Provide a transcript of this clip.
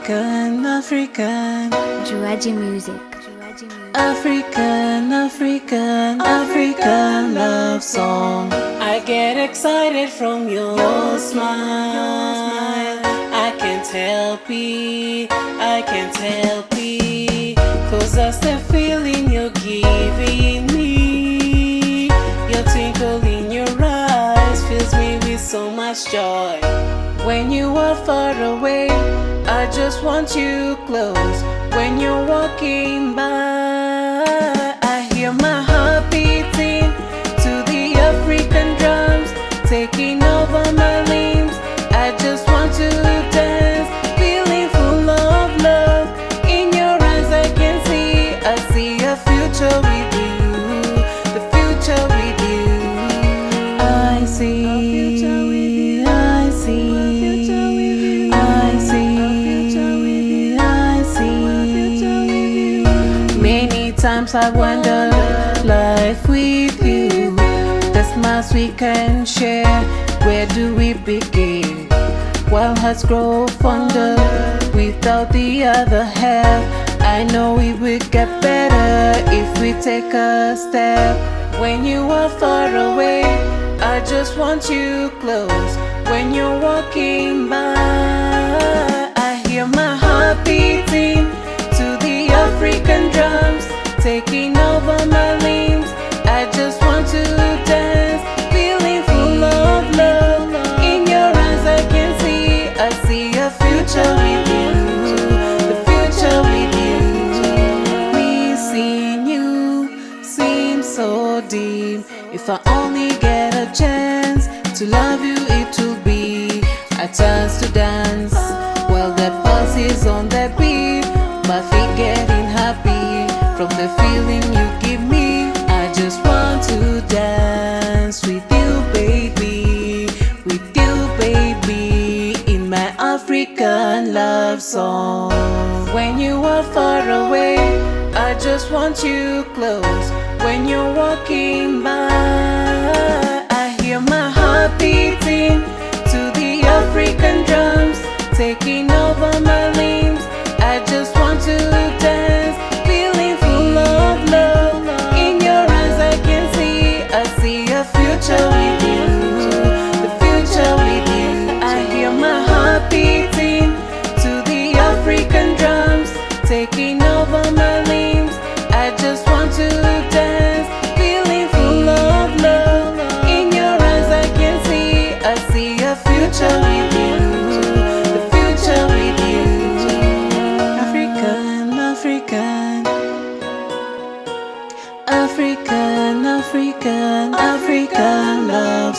African, African, Juaji Music. African, African, African love song. I get excited from your smile. I can't help it, I can't help it. Cause that's the feeling you're giving so much joy. When you are far away, I just want you close. When you're walking by, I hear my heart beating to the African drums, taking over my limbs. I just want to dance, feeling full of love. In your eyes, I can see, I see a future with you, the future with you. I see, Many times I wonder, life with you, the smiles we can share, where do we begin? While hearts grow fonder without the other half, I know it will get better if we take a step. When you are far away, I just want you close. When you're walking by, taking over my limbs. I just want to dance, feeling full of love. In your eyes, I can see, I see a future with you, the future with you. Missing you seems so deep. If I only get a chance to love you, it will be a chance to dance. While the pulse is on the beat, my feet happy from the feeling you give me. I just want to dance with you, baby, with you, baby, in my African love song. When you are far away, I just want you close. When you're walking by, I hear my heart beating to the African drums, taking future with you, the future with you. I hear my heart beating to the African drums, taking over my limbs. I just want to dance, feeling full of love. In your eyes, I can see, I see a future with African, African, African love.